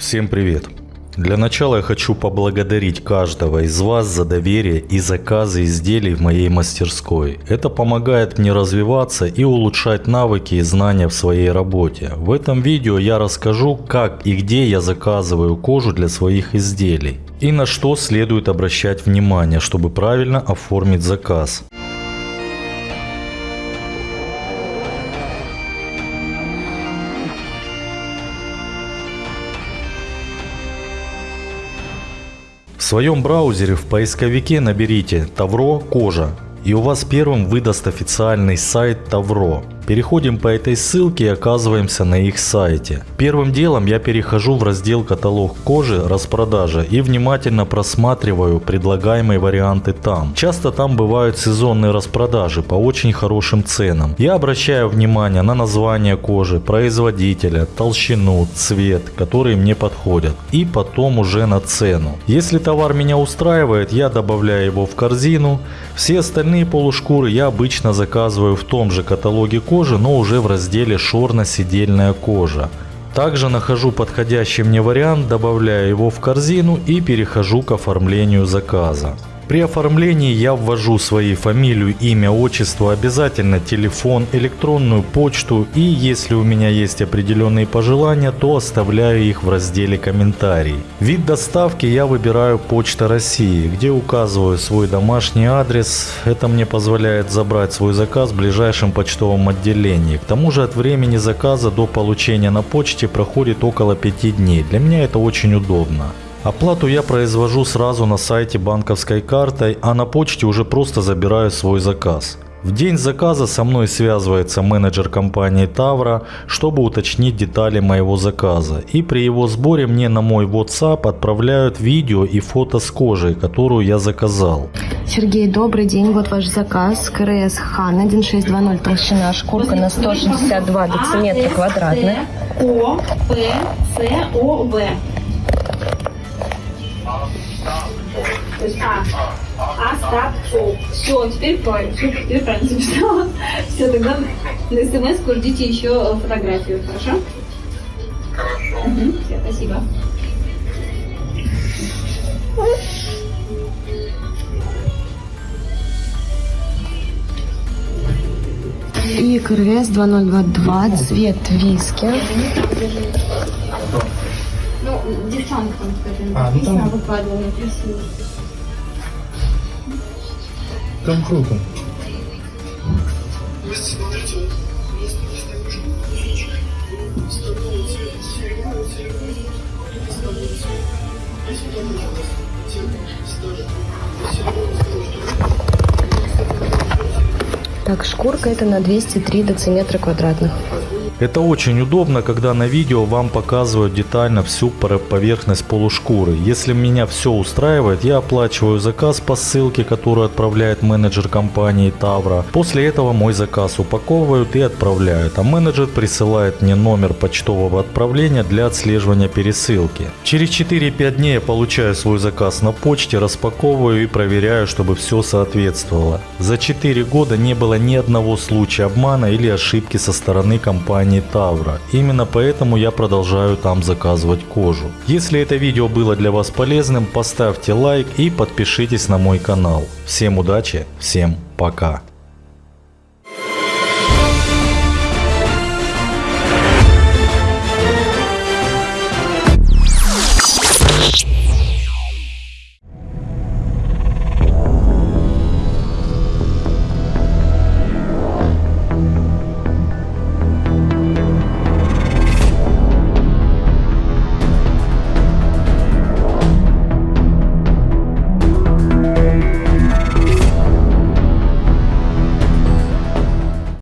Всем привет! Для начала я хочу поблагодарить каждого из вас за доверие и заказы изделий в моей мастерской. Это помогает мне развиваться и улучшать навыки и знания в своей работе. В этом видео я расскажу, как и где я заказываю кожу для своих изделий. И на что следует обращать внимание, чтобы правильно оформить заказ. В своем браузере в поисковике наберите Тавро кожа и у вас первым выдаст официальный сайт Тавро. Переходим по этой ссылке и оказываемся на их сайте. Первым делом я перехожу в раздел каталог кожи, распродажа и внимательно просматриваю предлагаемые варианты там. Часто там бывают сезонные распродажи по очень хорошим ценам. Я обращаю внимание на название кожи, производителя, толщину, цвет, которые мне подходят. И потом уже на цену. Если товар меня устраивает, я добавляю его в корзину. Все остальные полушкуры я обычно заказываю в том же каталоге кожи кожи, но уже в разделе шорно-сидельная кожа. Также нахожу подходящий мне вариант, добавляю его в корзину и перехожу к оформлению заказа. При оформлении я ввожу свои фамилию, имя, отчество, обязательно телефон, электронную почту и если у меня есть определенные пожелания, то оставляю их в разделе комментарий. Вид доставки я выбираю Почта России, где указываю свой домашний адрес. Это мне позволяет забрать свой заказ в ближайшем почтовом отделении. К тому же от времени заказа до получения на почте проходит около 5 дней. Для меня это очень удобно. Оплату я произвожу сразу на сайте банковской картой, а на почте уже просто забираю свой заказ. В день заказа со мной связывается менеджер компании Тавра, чтобы уточнить детали моего заказа. И при его сборе мне на мой WhatsApp отправляют видео и фото с кожей, которую я заказал. Сергей, добрый день. Вот ваш заказ. КРС Хан 1620, толщина шкурка на 162 дециметра квадратных. О, П, С, О, В. То есть А. А, стат, О. Все, теперь правильно. Все, теперь правильно записала. Все, тогда на смс ждите еще фотографию, хорошо? Хорошо. Угу, все, спасибо. И КРС 2022, цвет виски. Девчонка там, скажем, А, ну там- написано, выкладывала красиво. Там круто. Так, шкурка это на 203 дециметра квадратных. Это очень удобно, когда на видео вам показывают детально всю поверхность полушкуры. Если меня все устраивает, я оплачиваю заказ по ссылке, которую отправляет менеджер компании Тавра. После этого мой заказ упаковывают и отправляют, а менеджер присылает мне номер почтового отправления для отслеживания пересылки. Через 4-5 дней я получаю свой заказ на почте, распаковываю и проверяю, чтобы все соответствовало. За 4 года не было ни одного случая обмана или ошибки со стороны компании Тавра. Именно поэтому я продолжаю там заказывать кожу. Если это видео было для вас полезным, поставьте лайк и подпишитесь на мой канал. Всем удачи, всем пока.